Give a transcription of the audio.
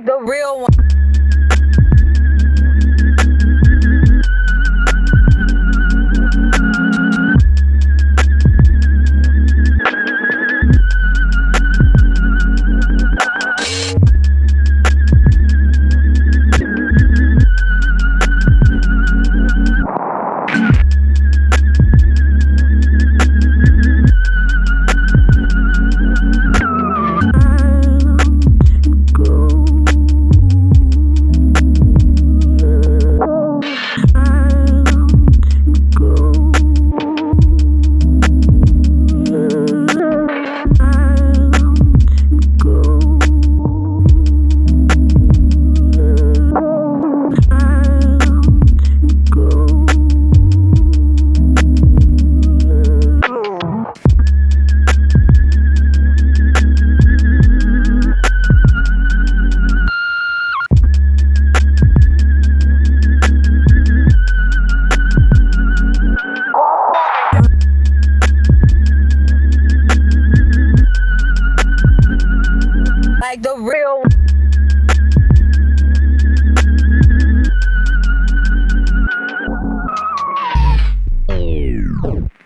like the real one. like the real